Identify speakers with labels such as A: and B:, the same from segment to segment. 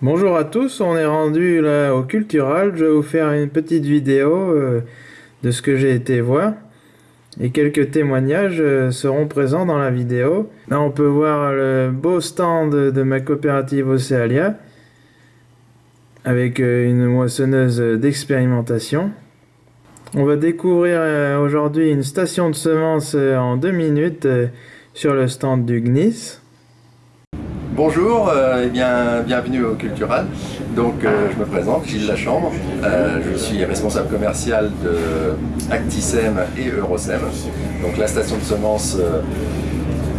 A: Bonjour à tous, on est rendu là au Cultural. Je vais vous faire une petite vidéo euh, de ce que j'ai été voir. Et quelques témoignages euh, seront présents dans la vidéo. Là on peut voir le beau stand de ma coopérative Océalia. Avec euh, une moissonneuse d'expérimentation. On va découvrir aujourd'hui une station de semences en deux minutes sur le stand du GNIS.
B: Bonjour euh, et bien, bienvenue au Cultural. Donc euh, je me présente, Gilles Lachambre. Euh, je suis responsable commercial de Actisem et Eurosem. Donc la station de semences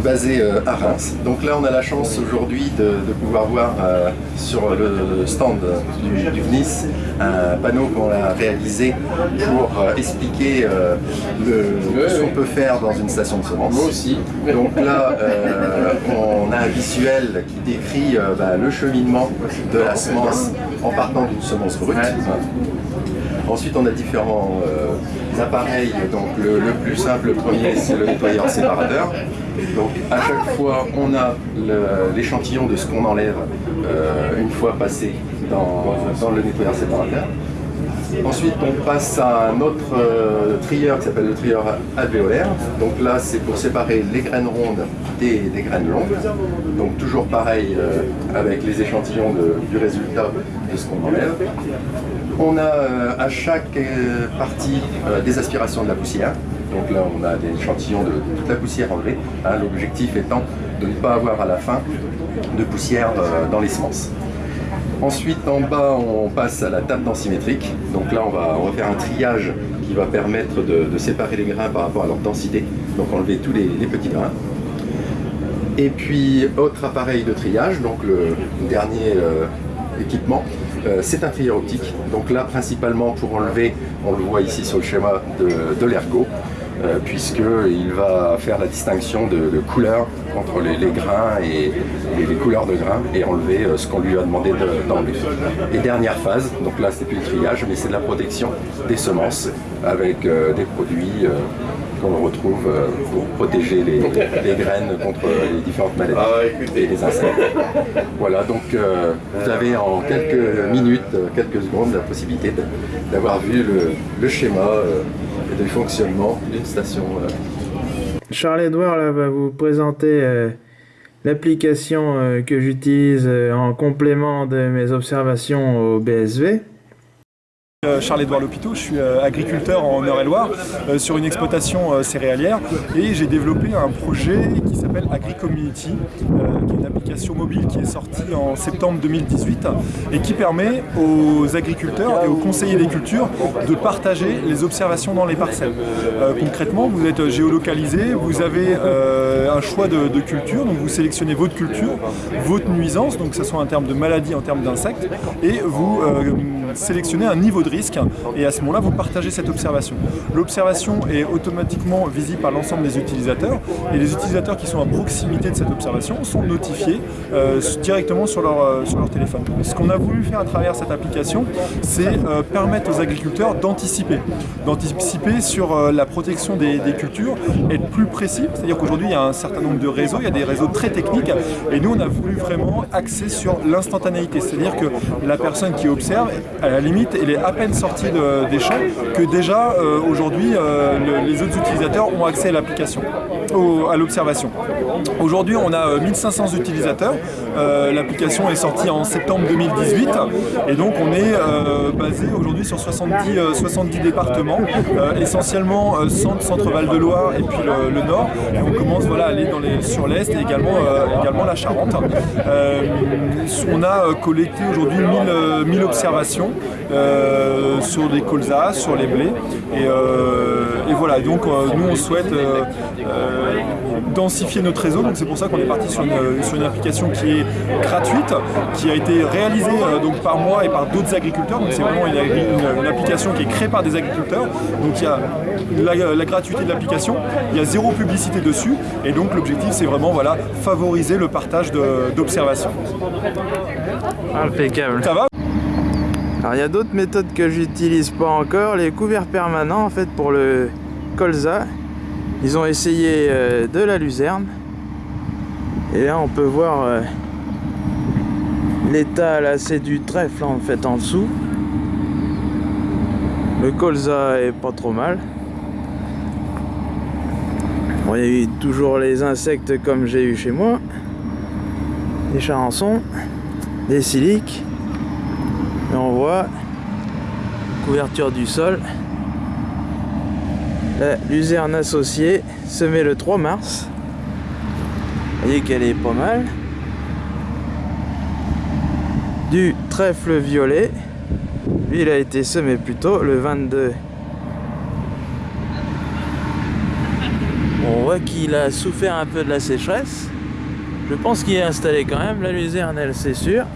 B: basé euh, à Reims. Donc là on a la chance aujourd'hui de, pouvoir voir euh, sur le stand du, du VNIS un panneau qu'on a réalisé pour euh, expliquer le, ce qu'on peut faire dans une station de semences.
C: Moi aussi.
B: Donc là on a un visuel qui décrit bah, le cheminement de la semence en partant d'une semence brute. Ensuite, on a différents appareils. Donc, le, plus simple, le premier, c'est le nettoyeur séparateur. Donc à chaque fois, on a l'échantillon de ce qu'on enlève euh, une fois passé dans, le nettoyeur séparateur. Ensuite, on passe à un autre euh, trieur qui s'appelle le trieur alvéolaire. Donc là, c'est pour séparer les graines rondes des, graines longues. Donc toujours pareil euh, avec les échantillons du résultat de ce qu'on enlève. On a à chaque partie des aspirations de la poussière. Donc là, on a des échantillons de, toute la poussière enlevée. Hein, l'objectif étant de ne pas avoir à la fin de poussière euh, dans les semences. Ensuite, en bas, on passe à la table densimétrique. Donc là, on va, faire un triage qui va permettre de, séparer les grains par rapport à leur densité. Donc enlever tous les, petits grains. Et puis, autre appareil de triage, donc le dernier euh, équipement, euh, c'est un trieur optique. Donc là, principalement pour enlever, on le voit ici sur le schéma de l'ergot, euh, puisqu'il va faire la distinction de, couleurs entre les, grains et, les couleurs de grains et enlever euh, ce qu'on lui a demandé d'enlever. et dernière phase, donc là c'est plus le triage, mais c'est de la protection des semences avec euh, des produits qu'on retrouve pour protéger les, graines contre les différentes maladies ah, et les insectes. Voilà, donc vous avez en quelques minutes, quelques secondes la possibilité d'avoir vu le, schéma du fonctionnement d'une station. Euh.
A: Charles-Edouard va vous présenter euh, l'application euh, que j'utilise en complément de mes observations au BSV.
D: Euh, Charles-Édouard Lopiteau, je suis euh, agriculteur en Eure-et-Loire euh, sur une exploitation céréalière et j'ai développé un projet qui s'appelle AgriCommunity, qui est une application mobile qui est sortie en septembre 2018 et qui permet aux agriculteurs et aux conseillers des cultures de partager les observations dans les parcelles. concrètement, vous êtes géolocalisé, vous avez un choix de, de, culture, donc vous sélectionnez votre culture, votre nuisance, donc que ce soit en termes de maladie, en termes d'insectes, et vous sélectionnez un niveau de risque et à ce moment-là, vous partagez cette observation. L'observation est automatiquement visible par l'ensemble des utilisateurs et les utilisateurs qui sont à proximité de cette observation sont notifiés euh, directement sur leur, euh, sur leur téléphone. Ce qu'on a voulu faire à travers cette application, c'est euh, permettre aux agriculteurs d'anticiper, d'anticiper sur la protection des, des, cultures, être plus précis, c'est-à-dire qu'aujourd'hui il y a un certain nombre de réseaux, il y a des réseaux très techniques et nous on a voulu vraiment axer sur l'instantanéité, c'est-à-dire que la personne qui observe, à la limite, elle est à peine sortie des champs que déjà euh, aujourd'hui euh, les autres utilisateurs ont accès à l'application, à l'observation. Aujourd'hui on a 1500 euh, utilisateurs, l'application est sortie en septembre 2018 et donc on est basé aujourd'hui sur 70, 70 départements, essentiellement centre, centre Val de Loire et puis le, nord. on commence voilà, à aller sur l'est et également, la Charente. on a collecté aujourd'hui 1000, 1000 observations euh, sur les colzas, sur les blés. Et, euh, voilà, donc euh, nous on souhaite densifier notre réseau, donc c'est pour ça qu'on est parti sur une, application qui est gratuite, qui a été réalisée donc par moi et par d'autres agriculteurs, donc c'est vraiment une, application qui est créée par des agriculteurs, donc il y a la, gratuité de l'application, il y a zéro publicité dessus, et donc l'objectif c'est vraiment voilà, favoriser le partage d'observations.
A: Impeccable. Ça va alors il y a d'autres méthodes que j'utilise pas encore, les couverts permanents en fait pour le colza. Ils ont essayé euh, de la luzerne. Et là on peut voir euh, L'état là c'est du trèfle en fait en dessous. Le colza est pas trop mal. Bon, il y a eu toujours les insectes comme j'ai eu chez moi. Des charançons, des siliques. On voit couverture du sol. La luzerne associée semée le 3 mars. Voyez qu'elle est pas mal. Du trèfle violet. Lui, il a été semé plus tôt, le 22. On voit qu'il a souffert un peu de la sécheresse. Je pense qu'il est installé quand même, la luzerne, elle, c'est sûr.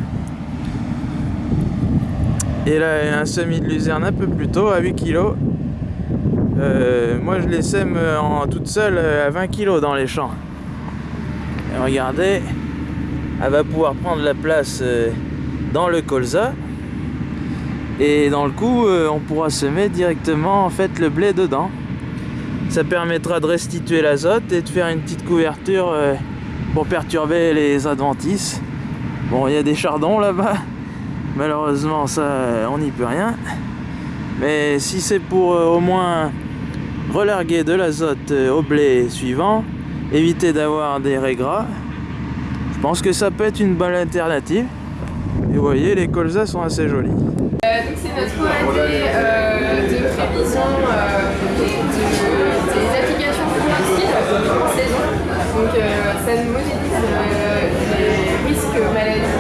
A: Et là, un semis de luzerne un peu plus tôt, à 8 kg. Euh, moi, je les sème en toute seule à 20 kg dans les champs. Et regardez, elle va pouvoir prendre la place euh, dans le colza. Et dans le coup, euh, on pourra semer directement en fait le blé dedans. Ça permettra de restituer l'azote et de faire une petite couverture euh, pour perturber les adventices. Bon, il y a des chardons là-bas. Malheureusement, ça, on n'y peut rien. Mais si c'est pour au moins relarguer de l'azote au blé suivant, éviter d'avoir des régras, je pense que ça peut être une bonne alternative. Et vous voyez, les colzas sont assez jolis.
C: Euh, donc c'est notre euh, de euh, des applications. Donc ça les risques maladies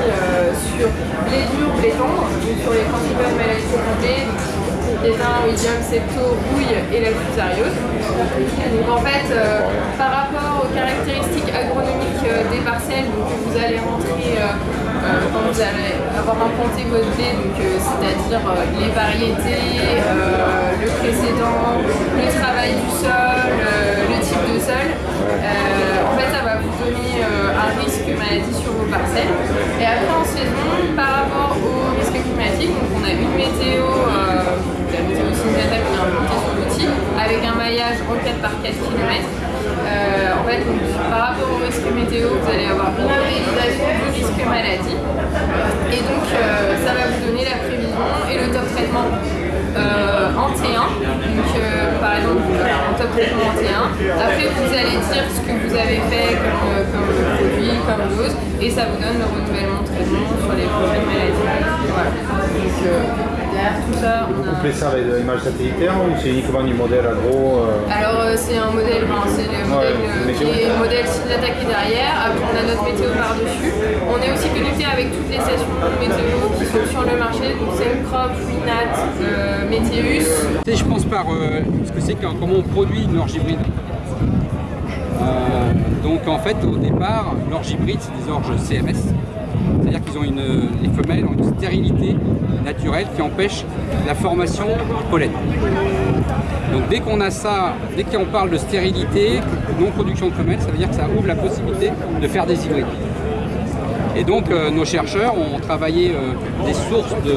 C: sur les durs, les tendres, sur les principales maladies de Pétain, William, Septo, rouille et la fusariose. Donc en fait, euh, par rapport aux caractéristiques agronomiques euh, des parcelles, donc, vous allez rentrer euh, quand vous allez avoir implanté votre blé, c'est-à-dire les variétés, le précédent, le travail Après, vous allez dire ce que vous avez fait euh, comme, produit, comme dose, et ça vous donne le renouvellement de traitement sur les problèmes maladies. Euh, tout ça.
E: Vous couplez ça avec l'image satellitaire ou c'est uniquement du modèle agro
C: euh... Alors euh, c'est un modèle, c'est le modèle ouais, qui est le modèle Sylvata qui est derrière. Après on a notre météo par-dessus. On est aussi connecté avec toutes les stations météo qui sont sur le marché, donc Crop, Winat, euh, Météus.
F: Je pense par euh, ce que c'est comment on produit une orge hybride. Euh, donc en fait au départ, l'orge hybride c'est des orges CMS. C'est-à-dire qu'ils ont une, les femelles ont une stérilité naturelle qui empêche la formation du pollen. Donc dès qu'on a ça, dès qu'on parle de stérilité, non-production de femelles, ça veut dire que ça ouvre la possibilité de faire des hybrides. Et donc euh, nos chercheurs ont travaillé euh, des sources de,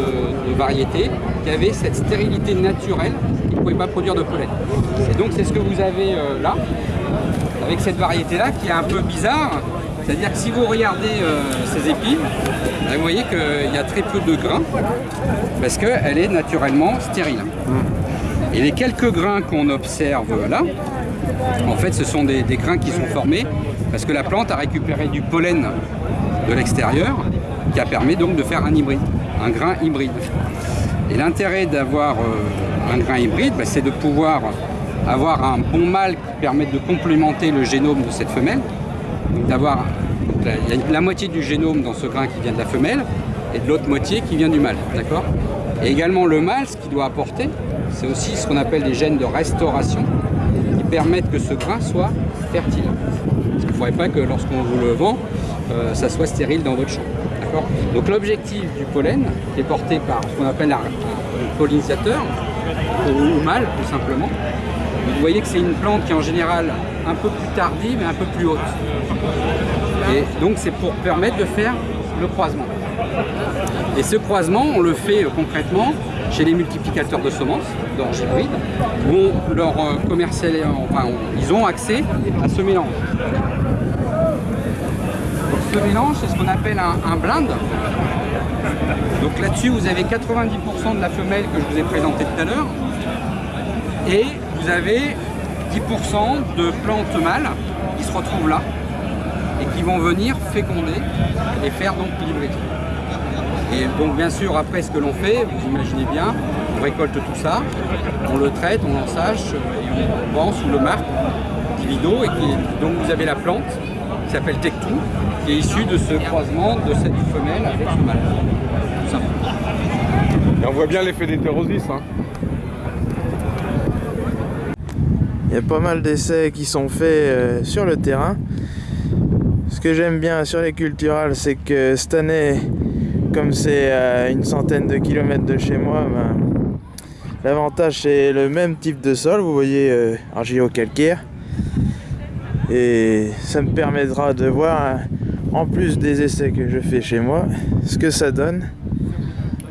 F: variétés qui avaient cette stérilité naturelle qui ne pouvaient pas produire de pollen. Et donc c'est ce que vous avez euh, là, avec cette variété-là qui est un peu bizarre, c'est-à-dire que si vous regardez euh, ces épines, ben, vous voyez qu'il y a très peu de grains parce qu'elle est naturellement stérile. Et les quelques grains qu'on observe là, en fait ce sont des, des, grains qui sont formés parce que la plante a récupéré du pollen de l'extérieur qui a permis donc de faire un hybride, un grain hybride. Et l'intérêt d'avoir euh, un grain hybride, ben, c'est de pouvoir avoir un bon mâle qui permette de complémenter le génome de cette femelle d'avoir la, moitié du génome dans ce grain qui vient de la femelle et de l'autre moitié qui vient du mâle, Et également le mâle, ce qu'il doit apporter, c'est aussi ce qu'on appelle des gènes de restauration qui permettent que ce grain soit fertile. Parce ne faudrait pas que lorsqu'on vous le vend, euh, ça soit stérile dans votre champ, Donc l'objectif du pollen est porté par ce qu'on appelle un pollinisateur, ou mâle tout simplement, vous voyez que c'est une plante qui est en général un peu plus tardive et un peu plus haute. Et donc c'est pour permettre de faire le croisement. Et ce croisement, on le fait euh, concrètement chez les multiplicateurs de semences, d'orge hybride, où leur euh, commercial, enfin, ils ont accès à ce mélange. Ce mélange, c'est ce qu'on appelle un, un blind. Donc là-dessus, vous avez 90% de la femelle que je vous ai présentée tout à l'heure. Et vous avez 10% de plantes mâles qui se retrouvent là et qui vont venir féconder et faire donc l'hybride. Et donc bien sûr après ce que l'on fait, vous imaginez bien, on récolte tout ça, on le traite, on l'ensage et on vend sous le marque Divido et qui, donc vous avez la plante qui s'appelle Tectou qui est issue de ce croisement de cette femelle avec ce mâle. Tout simplement.
G: Et on voit bien l'effet d'hétérosis. Hein.
A: Il y a pas mal d'essais qui sont faits euh, sur le terrain. Ce que j'aime bien sur les culturales, c'est que cette année, comme c'est à une centaine de kilomètres de chez moi, ben, l'avantage c'est le même type de sol, vous voyez, euh, argilo-calcaire. Et ça me permettra de voir, en plus des essais que je fais chez moi, ce que ça donne.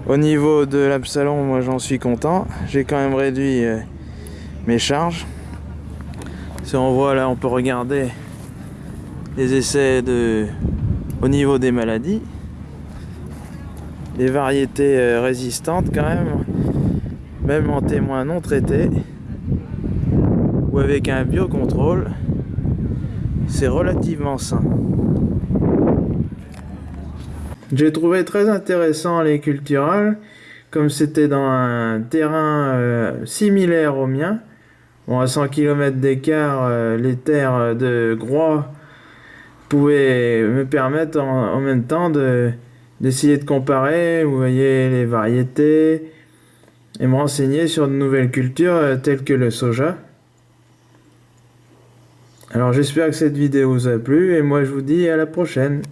A: Au niveau de l'Absalon, moi j'en suis content. J'ai quand même réduit euh, mes charges. Si on voit là, on peut regarder les essais au niveau des maladies. Les variétés euh, résistantes quand même, même en témoins non traités ou avec un biocontrôle, c'est relativement sain. J'ai trouvé très intéressant les culturales, comme c'était dans un terrain euh, similaire au mien. Bon, à 100 km d'écart, euh, les terres de Groix pouvaient me permettre en, même temps de d'essayer de comparer, vous voyez, les variétés, et me renseigner sur de nouvelles cultures euh, telles que le soja. Alors j'espère que cette vidéo vous a plu, et moi je vous dis à la prochaine.